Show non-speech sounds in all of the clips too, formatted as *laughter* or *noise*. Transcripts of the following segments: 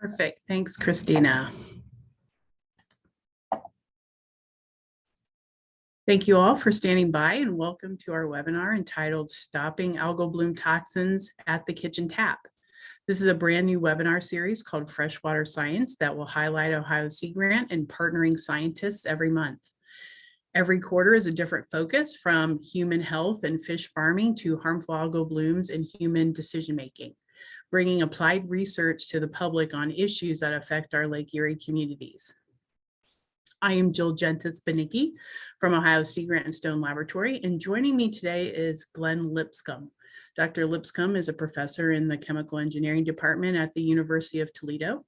Perfect. Thanks, Christina. Thank you all for standing by and welcome to our webinar entitled Stopping Algal Bloom Toxins at the Kitchen Tap. This is a brand new webinar series called Freshwater Science that will highlight Ohio Sea Grant and partnering scientists every month. Every quarter is a different focus from human health and fish farming to harmful algal blooms and human decision-making bringing applied research to the public on issues that affect our Lake Erie communities. I am Jill Jentes Banicki from Ohio Sea Grant and Stone Laboratory, and joining me today is Glenn Lipscomb. Dr. Lipscomb is a professor in the Chemical Engineering Department at the University of Toledo.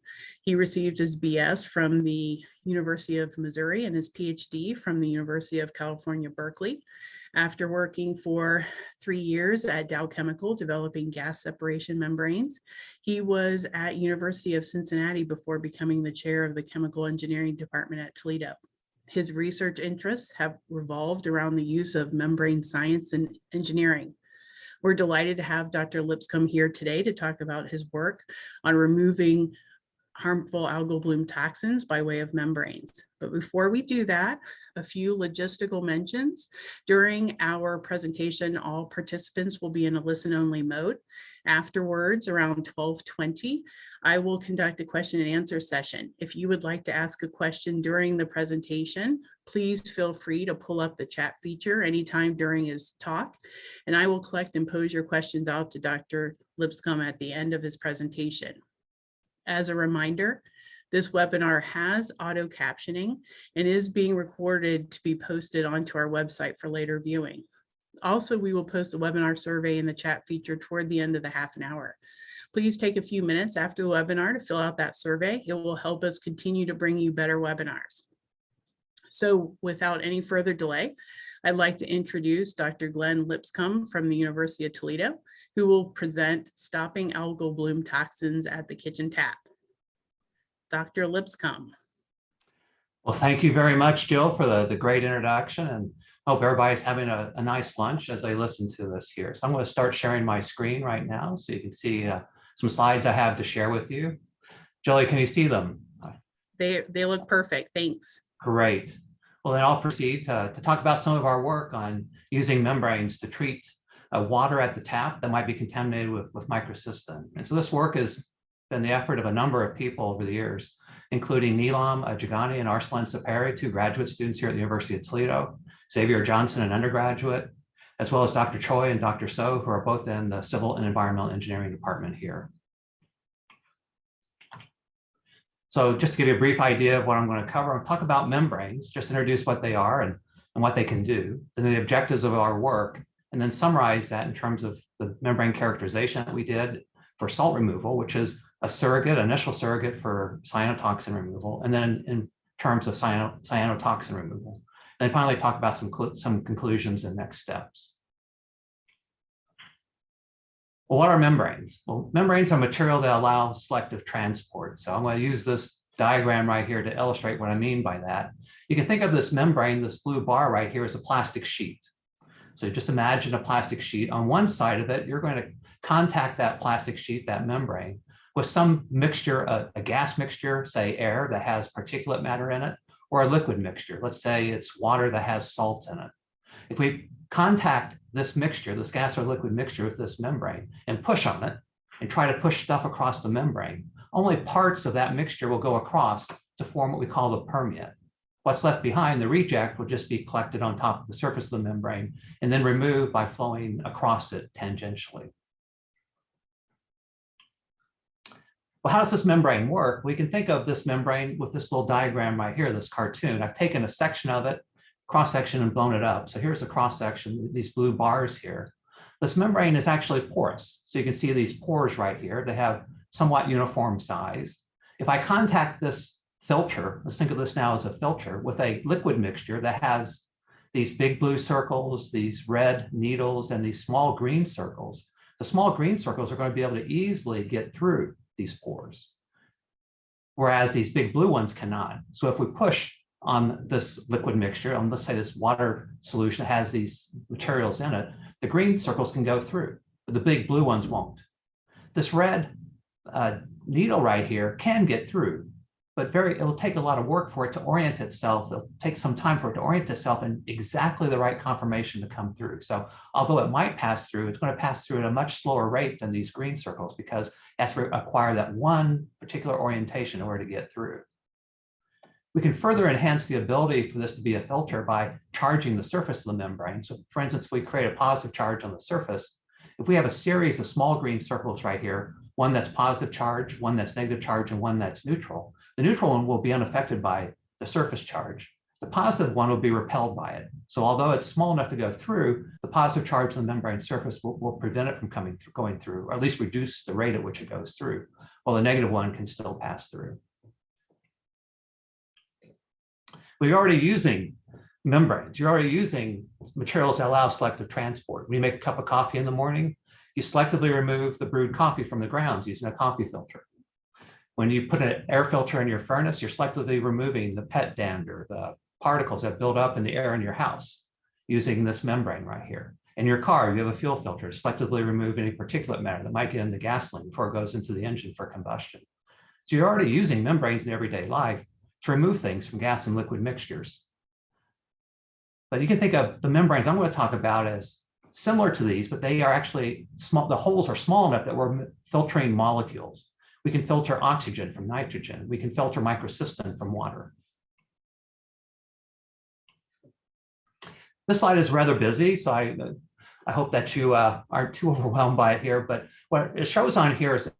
He received his BS from the University of Missouri and his PhD from the University of California, Berkeley. After working for three years at Dow Chemical developing gas separation membranes, he was at University of Cincinnati before becoming the chair of the Chemical Engineering Department at Toledo. His research interests have revolved around the use of membrane science and engineering. We're delighted to have Dr. Lipscomb here today to talk about his work on removing harmful algal bloom toxins by way of membranes. But before we do that, a few logistical mentions. During our presentation, all participants will be in a listen only mode. Afterwards, around 1220, I will conduct a question and answer session. If you would like to ask a question during the presentation, please feel free to pull up the chat feature anytime during his talk, and I will collect and pose your questions out to Dr. Lipscomb at the end of his presentation. As a reminder, this webinar has auto captioning and is being recorded to be posted onto our website for later viewing. Also, we will post the webinar survey in the chat feature toward the end of the half an hour. Please take a few minutes after the webinar to fill out that survey. It will help us continue to bring you better webinars. So without any further delay, I'd like to introduce Dr. Glenn Lipscomb from the University of Toledo, who will present Stopping Algal Bloom Toxins at the Kitchen Tap. Dr. Lipscomb. Well, thank you very much, Jill, for the, the great introduction and hope everybody's having a, a nice lunch as they listen to this here. So I'm going to start sharing my screen right now so you can see uh, some slides I have to share with you. Jilly, can you see them? They, they look perfect. Thanks. Great. Well, then I'll proceed to, to talk about some of our work on using membranes to treat uh, water at the tap that might be contaminated with, with microcystin. And so this work has been the effort of a number of people over the years, including Neelam Ajagani and Arslan Saperi, two graduate students here at the University of Toledo, Xavier Johnson, an undergraduate, as well as Dr. Choi and Dr. Seo, who are both in the Civil and Environmental Engineering Department here. So just to give you a brief idea of what I'm going to cover, I'll talk about membranes, just introduce what they are and, and what they can do, then the objectives of our work, and then summarize that in terms of the membrane characterization that we did for salt removal, which is a surrogate, initial surrogate for cyanotoxin removal, and then in terms of cyano, cyanotoxin removal. And finally talk about some, some conclusions and next steps. Well, what are membranes? Well, membranes are material that allow selective transport. So I'm going to use this diagram right here to illustrate what I mean by that. You can think of this membrane, this blue bar right here as a plastic sheet. So just imagine a plastic sheet. On one side of it, you're going to contact that plastic sheet, that membrane, with some mixture, a, a gas mixture, say air that has particulate matter in it, or a liquid mixture. Let's say it's water that has salt in it. If we contact this mixture, this gas or liquid mixture with this membrane and push on it and try to push stuff across the membrane, only parts of that mixture will go across to form what we call the permeate. What's left behind, the reject, will just be collected on top of the surface of the membrane and then removed by flowing across it tangentially. Well, how does this membrane work? We can think of this membrane with this little diagram right here, this cartoon. I've taken a section of it, cross section and blown it up. So here's the cross section, these blue bars here. This membrane is actually porous. So you can see these pores right here. They have somewhat uniform size. If I contact this filter, let's think of this now as a filter with a liquid mixture that has these big blue circles, these red needles, and these small green circles, the small green circles are going to be able to easily get through these pores, whereas these big blue ones cannot. So if we push on this liquid mixture, on let's say this water solution has these materials in it, the green circles can go through, but the big blue ones won't. This red uh, needle right here can get through, but very, it'll take a lot of work for it to orient itself. It'll take some time for it to orient itself in exactly the right conformation to come through. So although it might pass through, it's going to pass through at a much slower rate than these green circles because it has to acquire that one particular orientation in order to get through. We can further enhance the ability for this to be a filter by charging the surface of the membrane. So for instance, we create a positive charge on the surface. If we have a series of small green circles right here, one that's positive charge, one that's negative charge, and one that's neutral, the neutral one will be unaffected by the surface charge. The positive one will be repelled by it. So although it's small enough to go through, the positive charge on the membrane surface will, will prevent it from coming through, going through, or at least reduce the rate at which it goes through, while the negative one can still pass through. We're already using membranes. You're already using materials that allow selective transport. When you make a cup of coffee in the morning, you selectively remove the brewed coffee from the grounds using a coffee filter. When you put an air filter in your furnace, you're selectively removing the pet dander, the particles that build up in the air in your house using this membrane right here. In your car, you have a fuel filter, selectively remove any particulate matter that might get in the gasoline before it goes into the engine for combustion. So you're already using membranes in everyday life to remove things from gas and liquid mixtures. But you can think of the membranes I'm going to talk about as similar to these, but they are actually small. The holes are small enough that we're filtering molecules. We can filter oxygen from nitrogen. We can filter microcystin from water. This slide is rather busy, so I, I hope that you uh, aren't too *laughs* overwhelmed by it here. But what it shows on here is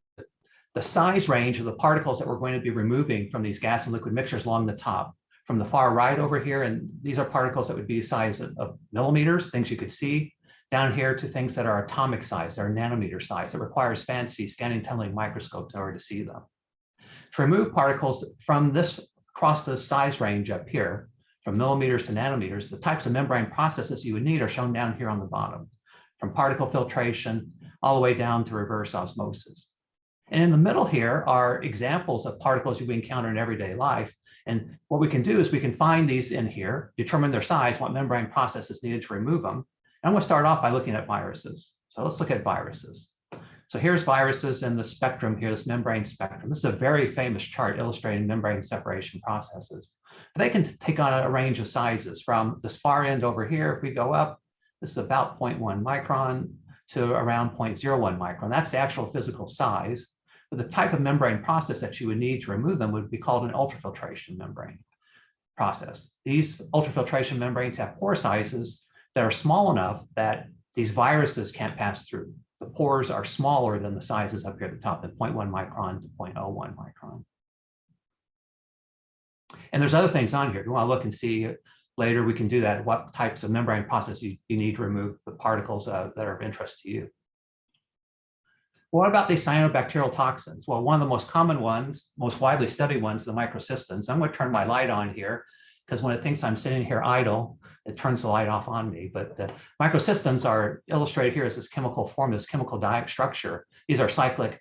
the size range of the particles that we're going to be removing from these gas and liquid mixtures along the top. From the far right over here, and these are particles that would be the size of, of millimeters, things you could see, down here to things that are atomic size, are nanometer size, that requires fancy scanning tunneling microscopes in order to see them. To remove particles from this, across the size range up here, from millimeters to nanometers, the types of membrane processes you would need are shown down here on the bottom, from particle filtration all the way down to reverse osmosis. And in the middle here are examples of particles you encounter in everyday life. And what we can do is we can find these in here, determine their size, what membrane process is needed to remove them. And I'm going to start off by looking at viruses. So let's look at viruses. So here's viruses in the spectrum here, this membrane spectrum. This is a very famous chart illustrating membrane separation processes. They can take on a range of sizes from this far end over here. If we go up, this is about 0.1 micron to around 0.01 micron. That's the actual physical size. But the type of membrane process that you would need to remove them would be called an ultrafiltration membrane process. These ultrafiltration membranes have pore sizes that are small enough that these viruses can't pass through. The pores are smaller than the sizes up here at the top, at 0.1 micron to 0.01 micron. And there's other things on here. If you want to look and see later, we can do that. What types of membrane process you, you need to remove the particles uh, that are of interest to you. What about these cyanobacterial toxins? Well, one of the most common ones, most widely studied ones, the microcystins. I'm going to turn my light on here because when it thinks I'm sitting here idle, it turns the light off on me. But the microcystins are illustrated here as this chemical form, this chemical diet structure. These are cyclic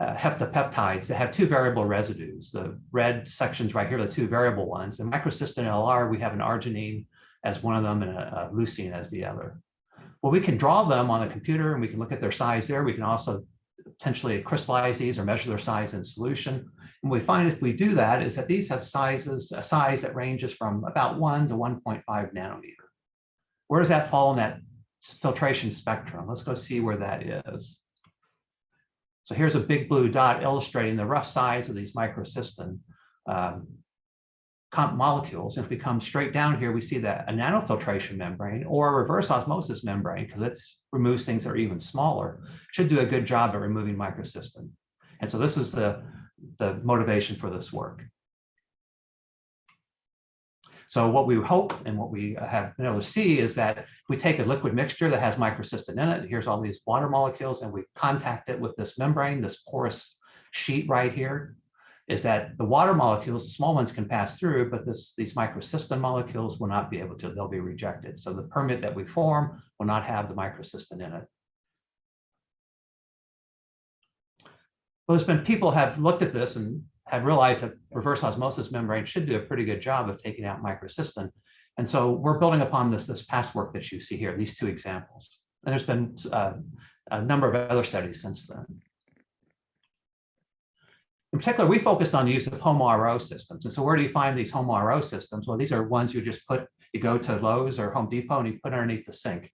uh, heptapeptides that have two variable residues. The red sections right here are the two variable ones. In microcystin LR, we have an arginine as one of them and a, a leucine as the other. Well, we can draw them on a computer and we can look at their size there. We can also potentially crystallize these or measure their size in solution. And we find if we do that is that these have sizes, a size that ranges from about one to 1.5 nanometer. Where does that fall in that filtration spectrum? Let's go see where that is. So here's a big blue dot illustrating the rough size of these microcystin um, molecules. And if we come straight down here, we see that a nanofiltration membrane or a reverse osmosis membrane, because it removes things that are even smaller, should do a good job at removing microcystin. And so this is the, the motivation for this work. So what we hope and what we have been able to see is that if we take a liquid mixture that has microcystin in it, here's all these water molecules, and we contact it with this membrane, this porous sheet right here, is that the water molecules, the small ones can pass through, but this, these microcystin molecules will not be able to, they'll be rejected. So the permeate that we form will not have the microcystin in it. Well, there's been people have looked at this and have realized that reverse osmosis membrane should do a pretty good job of taking out microcystin. And so we're building upon this, this past work that you see here, these two examples. And there's been uh, a number of other studies since then. In particular, we focused on the use of home RO systems. And so where do you find these home RO systems? Well, these are ones you just put, you go to Lowe's or Home Depot and you put underneath the sink.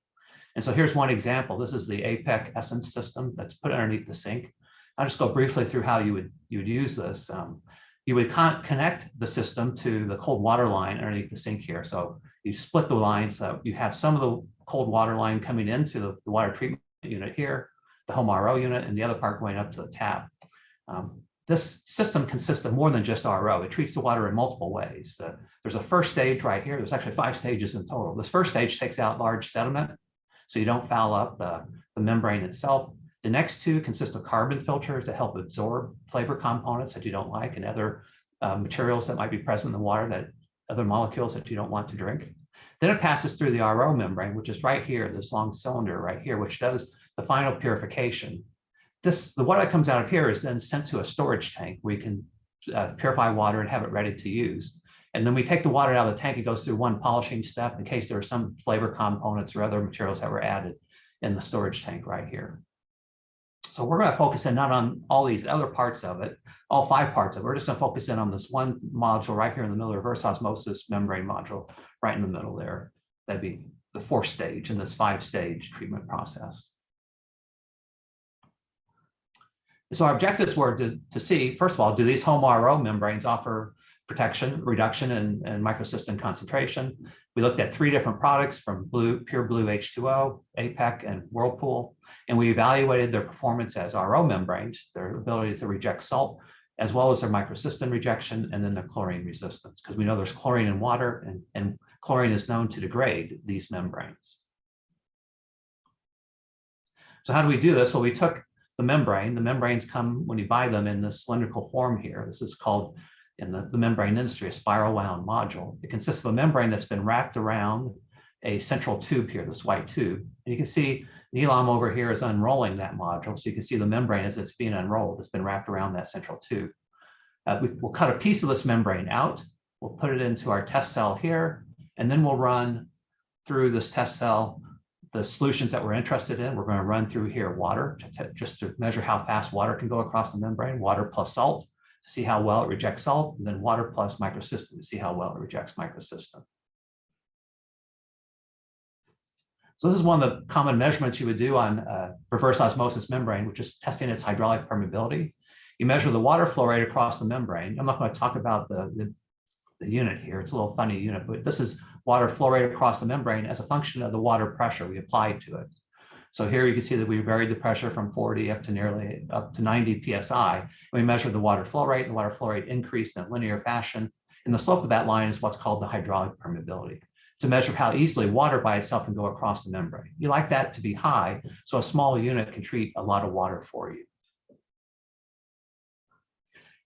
And so here's one example. This is the APEC Essence system that's put underneath the sink. I'll just go briefly through how you would you would use this. Um, you would con connect the system to the cold water line underneath the sink here. So you split the line So you have some of the cold water line coming into the, the water treatment unit here, the home RO unit, and the other part going up to the tap. Um, this system consists of more than just RO. It treats the water in multiple ways. Uh, there's a first stage right here. There's actually five stages in total. This first stage takes out large sediment, so you don't foul up the, the membrane itself. The next two consist of carbon filters that help absorb flavor components that you don't like and other uh, materials that might be present in the water that other molecules that you don't want to drink. Then it passes through the RO membrane, which is right here, this long cylinder right here, which does the final purification. This, the water that comes out of here is then sent to a storage tank. We can uh, purify water and have it ready to use. And then we take the water out of the tank, it goes through one polishing step in case there are some flavor components or other materials that were added in the storage tank right here. So we're going to focus in not on all these other parts of it, all five parts of it. We're just going to focus in on this one module right here in the middle, reverse osmosis membrane module, right in the middle there. That'd be the fourth stage in this five stage treatment process. So our objectives were to, to see, first of all, do these home RO membranes offer protection, reduction in, in microcystin concentration? We looked at three different products from blue, pure blue H2O, APEC, and Whirlpool, and we evaluated their performance as RO membranes, their ability to reject salt, as well as their microcystin rejection, and then their chlorine resistance, because we know there's chlorine in water, and, and chlorine is known to degrade these membranes. So how do we do this? Well, we took the membrane. The membranes come when you buy them in this cylindrical form here. This is called in the, the membrane industry a spiral wound module. It consists of a membrane that's been wrapped around a central tube here, this white tube. And you can see Neelam over here is unrolling that module. So you can see the membrane as it's being unrolled, it's been wrapped around that central tube. Uh, we, we'll cut a piece of this membrane out. We'll put it into our test cell here, and then we'll run through this test cell the solutions that we're interested in, we're going to run through here water to just to measure how fast water can go across the membrane, water plus salt to see how well it rejects salt, and then water plus microcystin to see how well it rejects microcystin. So this is one of the common measurements you would do on uh, reverse osmosis membrane, which is testing its hydraulic permeability. You measure the water flow rate across the membrane. I'm not going to talk about the, the, the unit here. It's a little funny unit, but this is water flow rate across the membrane as a function of the water pressure we applied to it. So here you can see that we varied the pressure from 40 up to nearly up to 90 psi. We measured the water flow rate. and The water flow rate increased in a linear fashion. And the slope of that line is what's called the hydraulic permeability to measure how easily water by itself can go across the membrane. You like that to be high, so a small unit can treat a lot of water for you.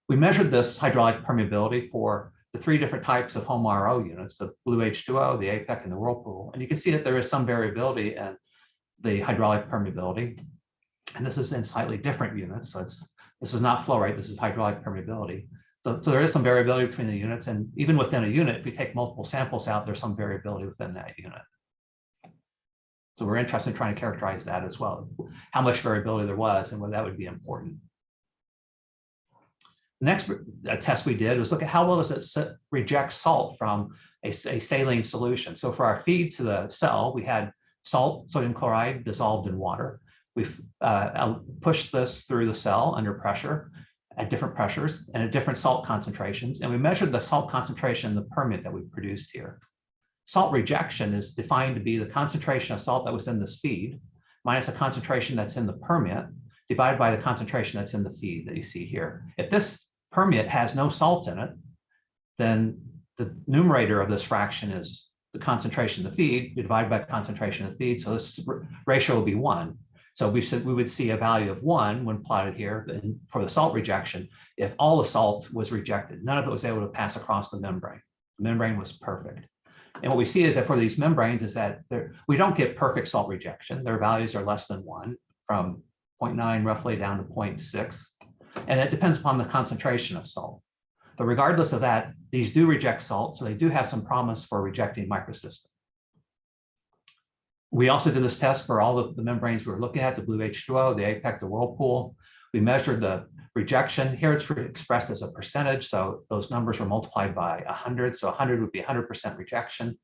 We measured this hydraulic permeability for the three different types of home RO units, the Blue H2O, the APEC, and the Whirlpool. And you can see that there is some variability in the hydraulic permeability. And this is in slightly different units. So it's, this is not flow rate, this is hydraulic permeability. So, so there is some variability between the units. And even within a unit, if we take multiple samples out, there's some variability within that unit. So we're interested in trying to characterize that as well, how much variability there was and whether that would be important. The next test we did was look at how well does it reject salt from a, a saline solution. So for our feed to the cell, we had salt, sodium chloride dissolved in water. We've uh, pushed this through the cell under pressure at different pressures and at different salt concentrations. And we measured the salt concentration in the permeate that we produced here. Salt rejection is defined to be the concentration of salt that was in this feed minus the concentration that's in the permeate divided by the concentration that's in the feed that you see here. If this permeate has no salt in it, then the numerator of this fraction is the concentration of the feed divided by the concentration of the feed. So this ratio will be one. So we said we would see a value of one when plotted here for the salt rejection if all the salt was rejected. None of it was able to pass across the membrane. The membrane was perfect. And what we see is that for these membranes is that we don't get perfect salt rejection. Their values are less than one from 0.9 roughly down to 0.6. And it depends upon the concentration of salt. But regardless of that, these do reject salt, so they do have some promise for rejecting microcystin. We also did this test for all of the membranes we were looking at, the blue H2O, the APEC, the Whirlpool. We measured the rejection. Here it's expressed as a percentage, so those numbers are multiplied by 100, so 100 would be 100% rejection.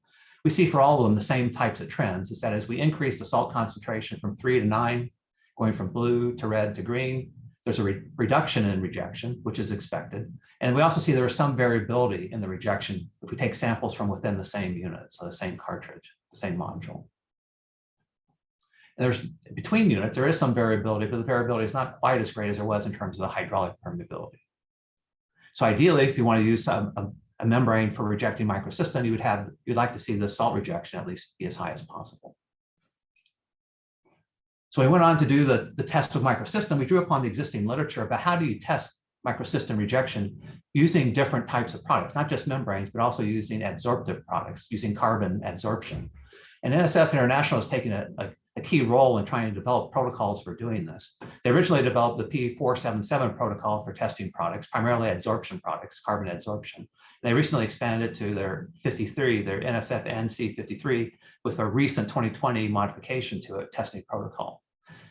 We see for all of them the same types of trends, is that as we increase the salt concentration from three to nine, going from blue to red to green, there's a re reduction in rejection, which is expected. And we also see there is some variability in the rejection if we take samples from within the same unit, so the same cartridge, the same module. And there's between units, there is some variability, but the variability is not quite as great as there was in terms of the hydraulic permeability. So ideally, if you want to use a, a, a membrane for rejecting microcystin, you would have, you'd like to see the salt rejection at least be as high as possible. So we went on to do the, the test with microcystin. We drew upon the existing literature about how do you test microcystin rejection using different types of products, not just membranes, but also using adsorptive products, using carbon adsorption. And NSF International has taken a, a, a key role in trying to develop protocols for doing this. They originally developed the P477 protocol for testing products, primarily adsorption products, carbon adsorption. They recently expanded to their 53, their NSF ANSI 53, with a recent 2020 modification to it, testing protocol.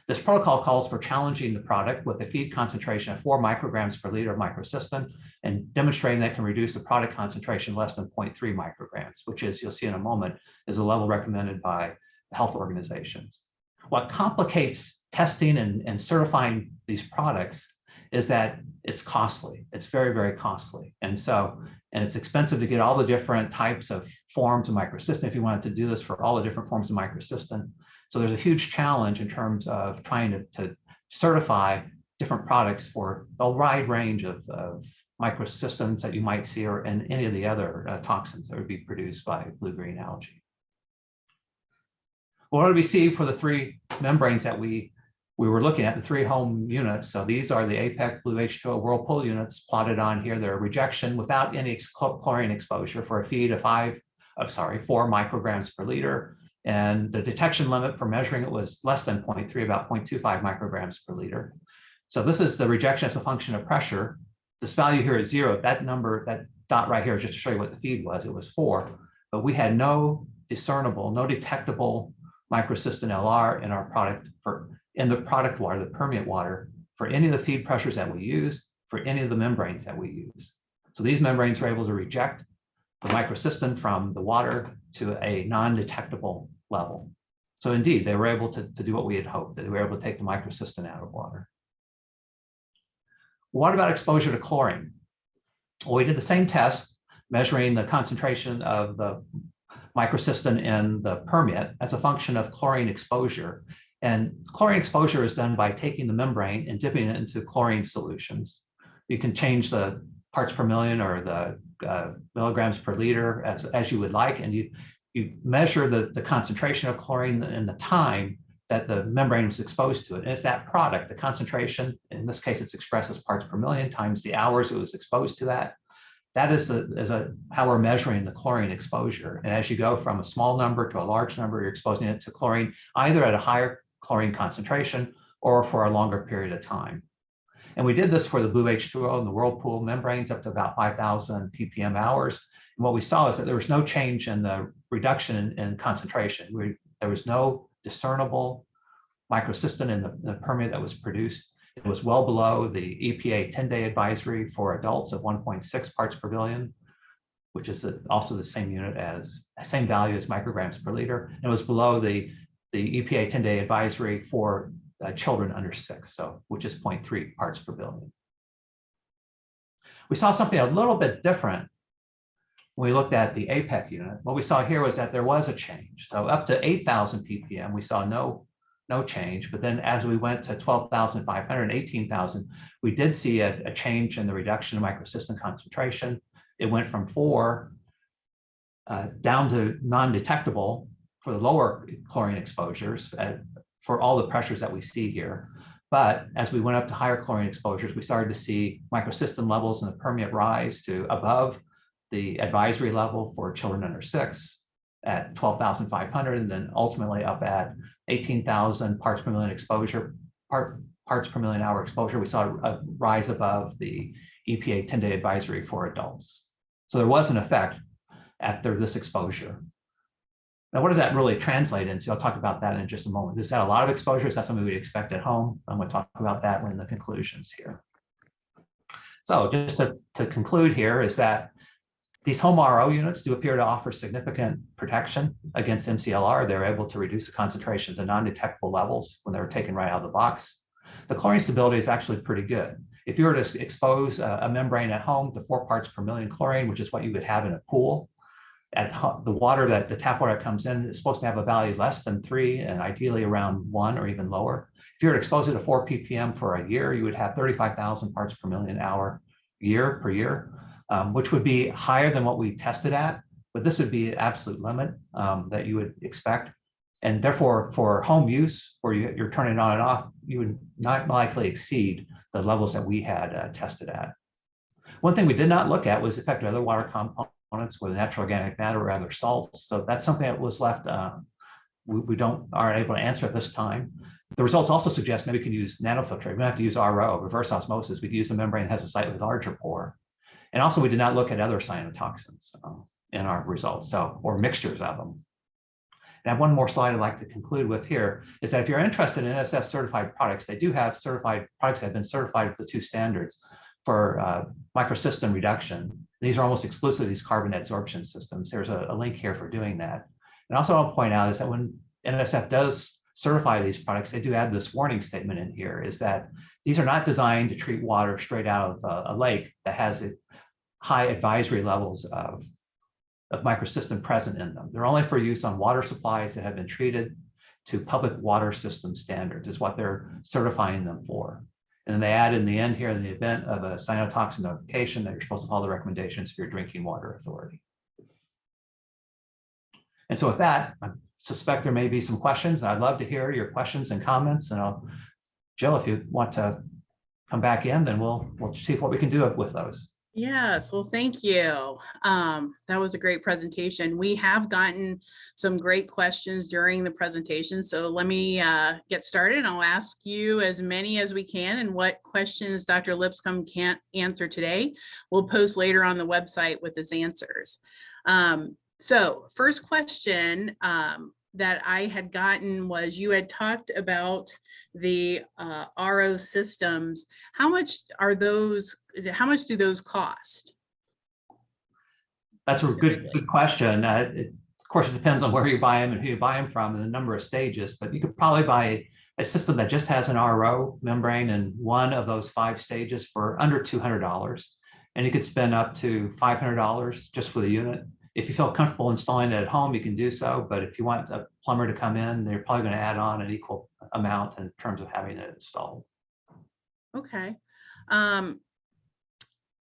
This protocol calls for challenging the product with a feed concentration of four micrograms per liter of microcystin and demonstrating that can reduce the product concentration less than 0.3 micrograms, which is, you'll see in a moment, is a level recommended by health organizations. What complicates testing and, and certifying these products is that it's costly. It's very, very costly. And so, and it's expensive to get all the different types of forms of microcystin if you wanted to do this for all the different forms of microcystin. So there's a huge challenge in terms of trying to, to certify different products for a wide range of, of microcystins that you might see or in any of the other uh, toxins that would be produced by blue-green algae. What do we see for the three membranes that we we were looking at the three home units. So these are the APEC Blue H2O Whirlpool units plotted on here. They're rejection without any chlorine exposure for a feed of five, oh, sorry, four micrograms per liter. And the detection limit for measuring it was less than 0.3, about 0.25 micrograms per liter. So this is the rejection as a function of pressure. This value here is zero. That number, that dot right here, just to show you what the feed was, it was four. But we had no discernible, no detectable microcystin LR in our product for in the product water, the permeate water, for any of the feed pressures that we use, for any of the membranes that we use. So these membranes were able to reject the microcystin from the water to a non-detectable level. So indeed, they were able to, to do what we had hoped, that they were able to take the microcystin out of water. What about exposure to chlorine? Well, we did the same test measuring the concentration of the microcystin in the permeate as a function of chlorine exposure. And chlorine exposure is done by taking the membrane and dipping it into chlorine solutions. You can change the parts per million or the uh, milligrams per liter as, as you would like, and you, you measure the, the concentration of chlorine and the time that the membrane was exposed to it. And it's that product, the concentration, in this case, it's expressed as parts per million times the hours it was exposed to that. That is, the, is a, how we're measuring the chlorine exposure. And as you go from a small number to a large number, you're exposing it to chlorine either at a higher chlorine concentration or for a longer period of time. And we did this for the Blue H2O and the Whirlpool membranes up to about 5,000 ppm hours. And what we saw is that there was no change in the reduction in, in concentration. We, there was no discernible microcystin in the, the permeate that was produced. It was well below the EPA 10-day advisory for adults of 1.6 parts per billion, which is also the same unit as, same value as micrograms per liter. And it was below the the EPA 10-day advisory for uh, children under six, so which is 0.3 parts per billion. We saw something a little bit different when we looked at the APEC unit. What we saw here was that there was a change. So up to 8,000 ppm, we saw no, no change. But then as we went to 12,500 and 18,000, we did see a, a change in the reduction of microcystin concentration. It went from four uh, down to non-detectable for the lower chlorine exposures at, for all the pressures that we see here. But as we went up to higher chlorine exposures, we started to see microcystin levels in the permeate rise to above the advisory level for children under six at 12,500 and then ultimately up at 18,000 parts per million exposure, part, parts per million hour exposure. We saw a rise above the EPA 10-day advisory for adults. So there was an effect after this exposure. Now, what does that really translate into? I'll talk about that in just a moment. Is that a lot of exposure? Is that something we'd expect at home? I'm going to talk about that in the conclusions here. So just to, to conclude here is that these home RO units do appear to offer significant protection against MCLR. They're able to reduce the concentration to non-detectable levels when they're taken right out of the box. The chlorine stability is actually pretty good. If you were to expose a membrane at home to four parts per million chlorine, which is what you would have in a pool, at the water that the tap water comes in is supposed to have a value less than three and ideally around one or even lower. If you were exposed to four ppm for a year, you would have 35,000 parts per million hour year per year, um, which would be higher than what we tested at. But this would be an absolute limit um, that you would expect. And therefore, for home use, where you, you're turning on and off, you would not likely exceed the levels that we had uh, tested at. One thing we did not look at was the effect of other water components with natural organic matter or other salts. So that's something that was left, um, we, we don't, aren't able to answer at this time. The results also suggest maybe we can use nanofiltrate. We don't have to use RO, reverse osmosis. We can use a membrane that has a slightly larger pore. And also we did not look at other cyanotoxins um, in our results, so, or mixtures of them. And I have one more slide I'd like to conclude with here is that if you're interested in NSF certified products, they do have certified products that have been certified with the two standards for uh, microcystin reduction. These are almost exclusively these carbon adsorption systems. There's a, a link here for doing that. And also I'll point out is that when NSF does certify these products, they do add this warning statement in here is that these are not designed to treat water straight out of a, a lake that has high advisory levels of, of microcystin present in them. They're only for use on water supplies that have been treated to public water system standards is what they're certifying them for. And then they add in the end here in the event of a cyanotoxin notification that you're supposed to follow the recommendations of your drinking water authority. And so with that, I suspect there may be some questions. I'd love to hear your questions and comments and I'll, Jill, if you want to come back in, then we'll, we'll see what we can do with those. Yes, well, thank you. Um, that was a great presentation. We have gotten some great questions during the presentation. So let me uh, get started. And I'll ask you as many as we can and what questions Dr. Lipscomb can't answer today, we'll post later on the website with his answers. Um, so first question um, that I had gotten was you had talked about the uh, RO systems. How much are those, how much do those cost? That's a good, good question. Uh, it, of course, it depends on where you buy them and who you buy them from and the number of stages, but you could probably buy a system that just has an RO membrane in one of those five stages for under $200. And you could spend up to $500 just for the unit. If you feel comfortable installing it at home, you can do so. But if you want a plumber to come in, they're probably going to add on an equal amount in terms of having it installed. Okay. Um,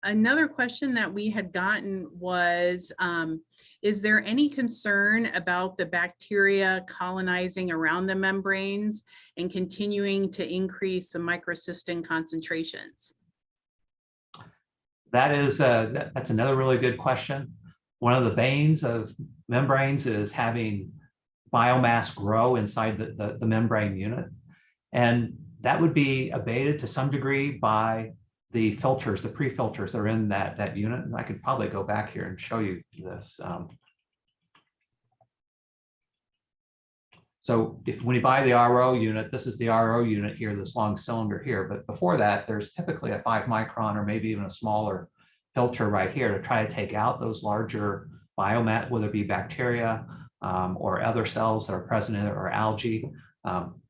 another question that we had gotten was, um, is there any concern about the bacteria colonizing around the membranes and continuing to increase the microcystin concentrations? That is, uh, that, that's another really good question. One of the banes of membranes is having biomass grow inside the, the, the membrane unit. And that would be abated to some degree by the filters, the pre-filters that are in that, that unit. And I could probably go back here and show you this. Um, so if when you buy the RO unit, this is the RO unit here, this long cylinder here. But before that, there's typically a five micron or maybe even a smaller filter right here to try to take out those larger biomat, whether it be bacteria um, or other cells that are present in it or algae. Um,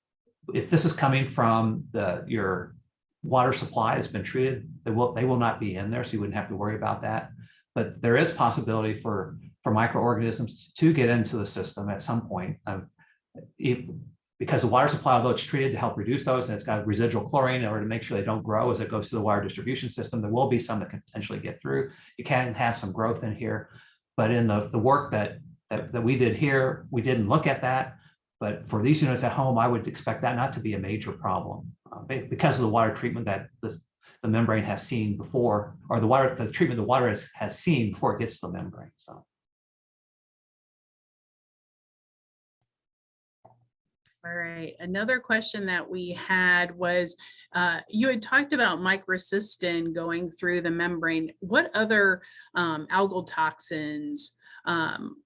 if this is coming from the your water supply that's been treated, they will they will not be in there, so you wouldn't have to worry about that. But there is possibility for for microorganisms to get into the system at some point. Um, if, because the water supply, although it's treated to help reduce those, and it's got residual chlorine in order to make sure they don't grow as it goes to the water distribution system, there will be some that can potentially get through. You can have some growth in here, but in the, the work that, that, that we did here, we didn't look at that. But for these units at home, I would expect that not to be a major problem uh, because of the water treatment that this, the membrane has seen before, or the water, the treatment the water has, has seen before it gets to the membrane. So. All right, another question that we had was, uh, you had talked about microcystin going through the membrane. What other um, algal toxins um,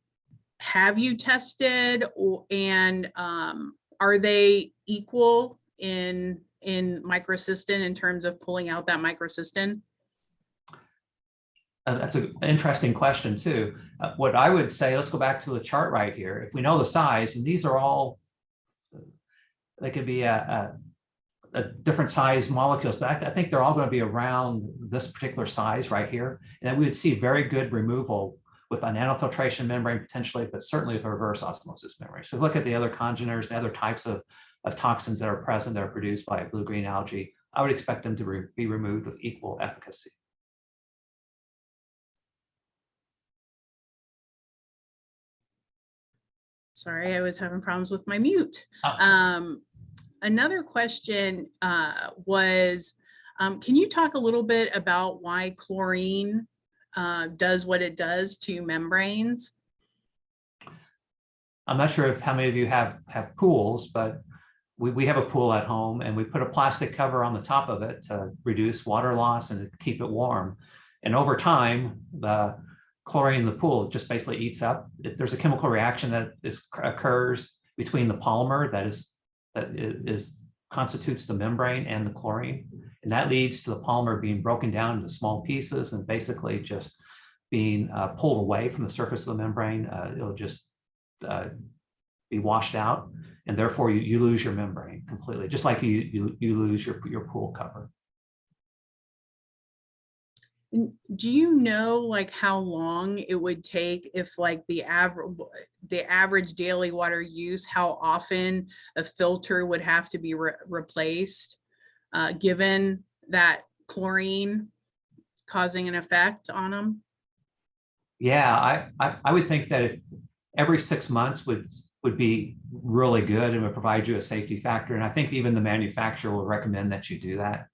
have you tested and um, are they equal in, in microcystin in terms of pulling out that microcystin? Uh, That's an interesting question too. Uh, What I would say, let's go back to the chart right here. If we know the size, and these are all, they could be a, a, a different size molecules, but I, I think they're all going to be around this particular size right here. And we would see very good removal with a nanofiltration membrane potentially, but certainly with a reverse osmosis membrane. So look at the other congeners and other types of, of toxins that are present that are produced by blue-green algae. I would expect them to re- be removed with equal efficacy. Sorry, I was having problems with my mute. Oh. Um, another question uh, was, um, can you talk a little bit about why chlorine uh, does what it does to membranes? I'm not sure if how many of you have have pools, but we, we have a pool at home and we put a plastic cover on the top of it to reduce water loss and to keep it warm. And over time, the chlorine in the pool just basically eats up. There's a chemical reaction that is occurs between the polymer that is that is constitutes the membrane and the chlorine. And that leads to the polymer being broken down into small pieces and basically just being uh, pulled away from the surface of the membrane. Uh, It'll just uh, be washed out and therefore you, you lose your membrane completely, just like you, you, you lose your, your pool cover. Do you know like how long it would take if like the average, the average daily water use, how often a filter would have to be re- replaced? Uh, given that chlorine causing an effect on them? Yeah, I, I, I would think that if every six months would, would be really good and would provide you a safety factor. And I think even the manufacturer will recommend that you do that.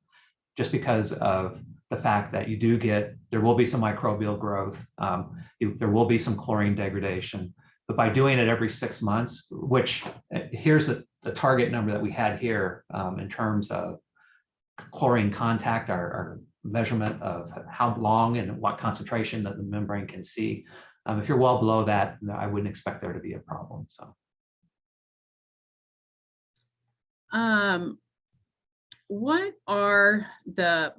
Just because of the fact that you do get, there will be some microbial growth. Um, you- there will be some chlorine degradation. But by doing it every six months, which uh, here's the, the target number that we had here um, in terms of chlorine contact, our, our measurement of how long and what concentration that the membrane can see. Um, if you're well below that, I wouldn't expect there to be a problem, so. Um, what are the,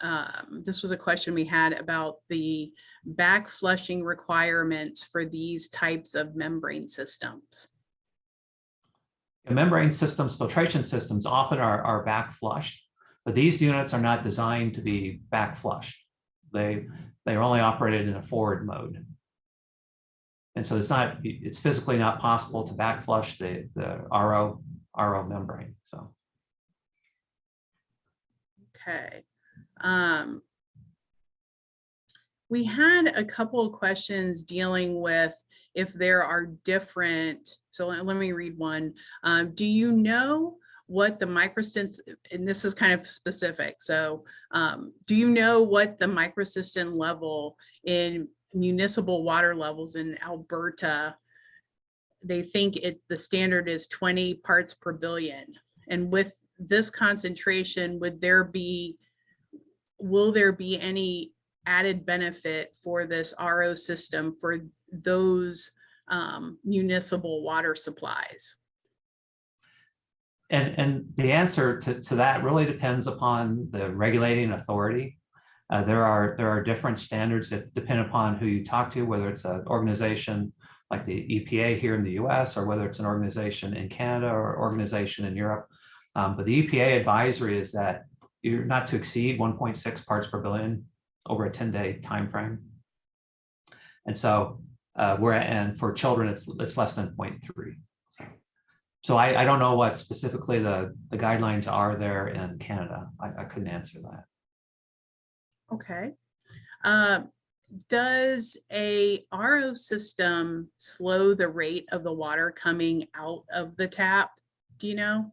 um, this was a question we had about the back flushing requirements for these types of membrane systems. And Membrane systems, filtration systems often are, are back flushed, but these units are not designed to be back flushed. They, they're only operated in a forward mode. And so it's not, it's physically not possible to back flush the, the RO, RO membrane, so. Okay. Um, we had a couple of questions dealing with if there are different, so let, let me read one. Um, do you know what the microstints, and this is kind of specific, so um, do you know what the microcystin level in municipal water levels in Alberta? They think it, the standard is 20 parts per billion. And with this concentration, would there be, will there be any added benefit for this RO system for those um, municipal water supplies? And, and the answer to, to that really depends upon the regulating authority. Uh, there are, there are different standards that depend upon who you talk to, whether it's an organization like the EPA here in the US, or whether it's an organization in Canada or organization in Europe. Um, but the EPA advisory is that you're not to exceed 1.6 parts per billion over a 10-day time frame. And so uh, we're, at, and for children, it's, it's less than 0.3. So. So I, I don't know what specifically the, the guidelines are there in Canada. I, I couldn't answer that. Okay. Uh, Does a RO system slow the rate of the water coming out of the tap? Do you know?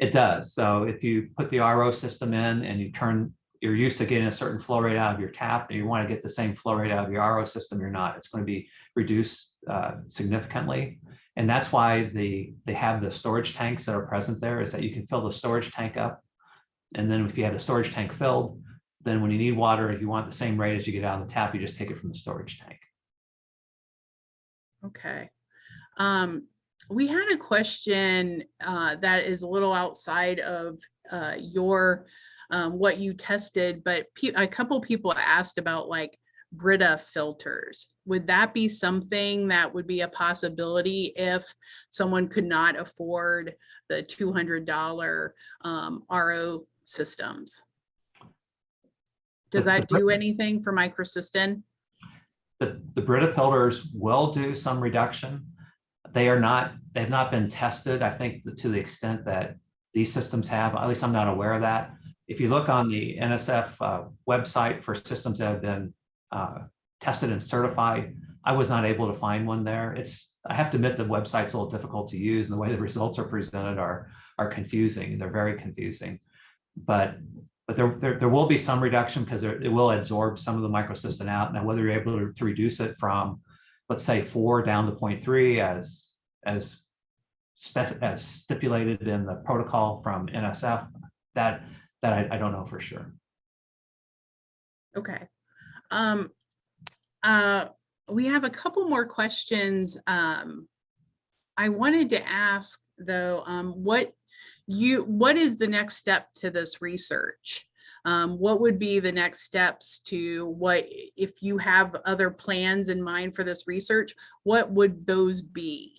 It does. So if you put the RO system in and you turn, you're used to getting a certain flow rate out of your tap and you want to get the same flow rate out of your RO system, you're not. It's going to be reduced uh, significantly. And that's why the, they have the storage tanks that are present there is that you can fill the storage tank up. And then if you have the storage tank filled, then when you need water, if you want the same rate as you get out of the tap, you just take it from the storage tank. Okay. Um, we had a question uh, that is a little outside of uh, your um, what you tested, but a couple people asked about like Brita filters. Would that be something that would be a possibility if someone could not afford the two hundred dollar um, RO systems? Does that do anything for microcystin? The, the Brita filters will do some reduction. They are not, they've not been tested, I think, to the extent that these systems have, at least I'm not aware of that. If you look on the NSF uh, website for systems that have been uh, tested and certified, I was not able to find one there. It's, I have to admit, the website's a little difficult to use and the way the results are presented are, are confusing. They're very confusing. But, but there, there, there will be some reduction because it will absorb some of the microcystin out. Now, whether you're able to, to reduce it from, let's say, four down to 0.3 as, as as stipulated in the protocol from NSF, that, that I, I don't know for sure. Okay. Um, uh, we have a couple more questions. Um, I wanted to ask though, um, what you, what is the next step to this research? Um, what would be the next steps to what, if you have other plans in mind for this research, what would those be?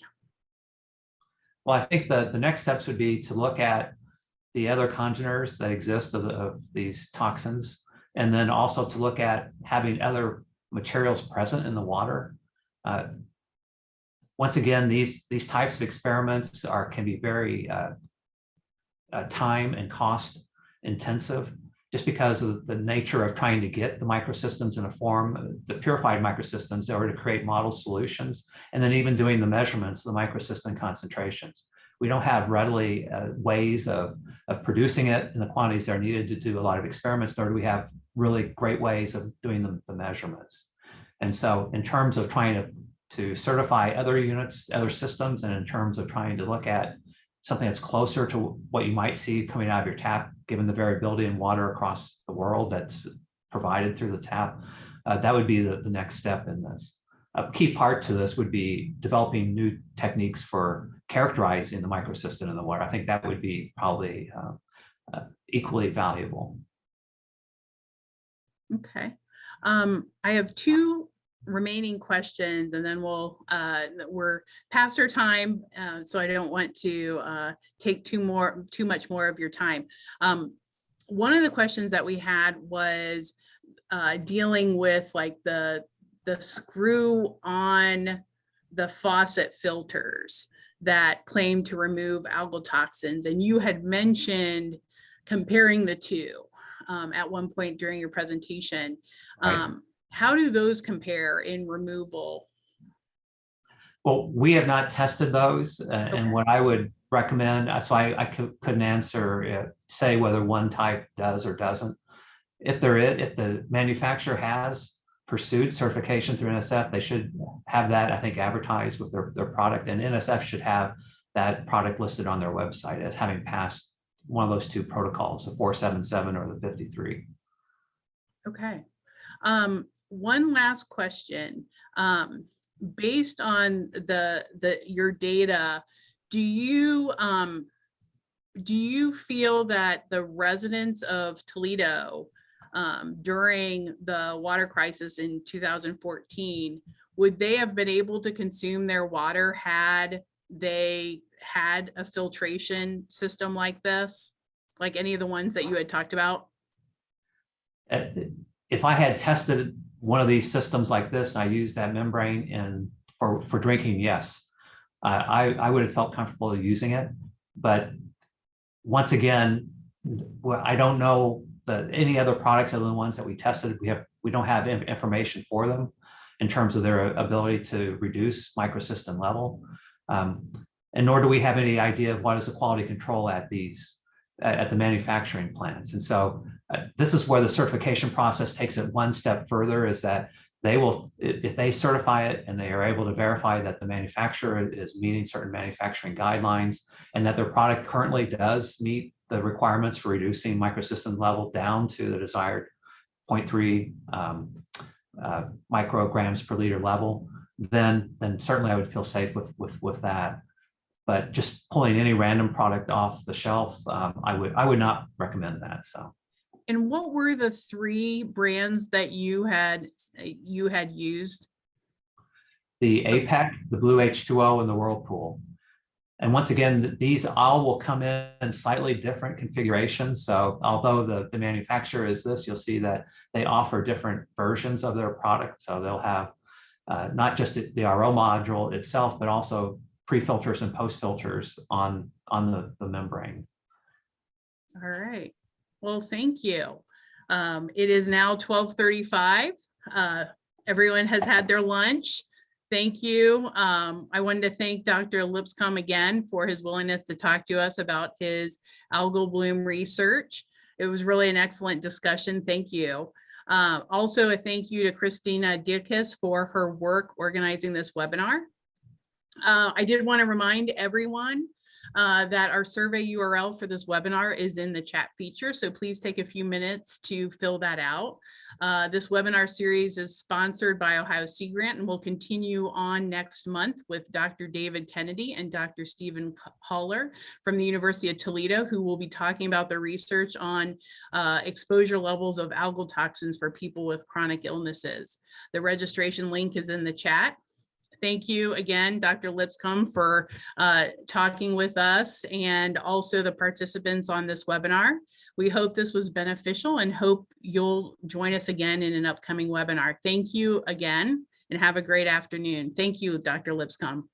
Well, I think that the next steps would be to look at the other congeners that exist of, the, of these toxins. And then also to look at having other materials present in the water. Uh, Once again, these, these types of experiments are, can be very uh, uh, time and cost intensive just because of the nature of trying to get the microcystins in a form, the purified microcystins in order to create model solutions, and then even doing the measurements of the microcystin concentrations. We don't have readily uh, ways of, of producing it in the quantities that are needed to do a lot of experiments, nor do we have really great ways of doing the, the measurements. And so in terms of trying to, to certify other units, other systems, and in terms of trying to look at something that's closer to what you might see coming out of your tap, given the variability in water across the world that's provided through the tap, uh, that would be the, the next step in this. A key part to this would be developing new techniques for characterizing the microcystin in the water. I think that would be probably uh, uh, equally valuable. Okay. Um, I have two remaining questions and then we'll, uh, we're past our time. Uh, so I don't want to, uh, take too more, too much more of your time. Um, one of the questions that we had was, uh, dealing with like the, the screw on the faucet filters that claim to remove algal toxins. And you had mentioned comparing the two um, at one point during your presentation. Right. How do those compare in removal? Well, we have not tested those, uh, Okay. and what I would recommend, uh, so I, I couldn't answer, uh, say whether one type does or doesn't. If there is, if the manufacturer has pursued certification through NSF, they should have that, I think, advertised with their, their product, and NSF should have that product listed on their website as having passed one of those two protocols, the four seven seven or the fifty-three. Okay. Um, one last question. Um, based on the, the, your data, do you, um, do you feel that the residents of Toledo um, during the water crisis in 2014, would they have been able to consume their water had they had a filtration system like this? Like any of the ones that you had talked about? Uh, If I had tested one of these systems like this, and I use that membrane in, for, for drinking, yes. Uh, I, I would have felt comfortable using it, but once again, I don't know that any other products other than ones that we tested, we have, we don't have information for them in terms of their ability to reduce microcystin level. Um, And nor do we have any idea of what is the quality control at these, at the manufacturing plants. And so uh, this is where the certification process takes it one step further is that they will, if they certify it and they are able to verify that the manufacturer is meeting certain manufacturing guidelines and that their product currently does meet the requirements for reducing microcystin level down to the desired 0.3 um, uh, micrograms per liter level, then, then certainly I would feel safe with, with, with that. But just pulling any random product off the shelf, um, I would, I would not recommend that, so. And what were the three brands that you had, you had used? The APEC, the Blue H2O, and the Whirlpool. And once again, these all will come in in slightly different configurations. So although the, the manufacturer is this, you'll see that they offer different versions of their product. So they'll have uh, not just the the RO module itself, but also pre-filters and post-filters on, on the, the membrane. All right. Well, thank you. Um, it is now twelve thirty-five. Uh, everyone has had their lunch. Thank you. Um, I wanted to thank Dr. Lipscomb again for his willingness to talk to us about his algal bloom research. It was really an excellent discussion. Thank you. Uh, also, a thank you to Christina Dierkes for her work organizing this webinar. Uh, I did want to remind everyone uh, that our survey URL for this webinar is in the chat feature, so please take a few minutes to fill that out. Uh, this webinar series is sponsored by Ohio Sea Grant and will continue on next month with Dr. David Kennedy and Dr. Stephen Haller from the University of Toledo, who will be talking about the research on uh, exposure levels of algal toxins for people with chronic illnesses. The registration link is in the chat. Thank you again, Dr. Lipscomb, for uh, talking with us and also the participants on this webinar. We hope this was beneficial and hope you'll join us again in an upcoming webinar. Thank you again and have a great afternoon. Thank you, Dr. Lipscomb.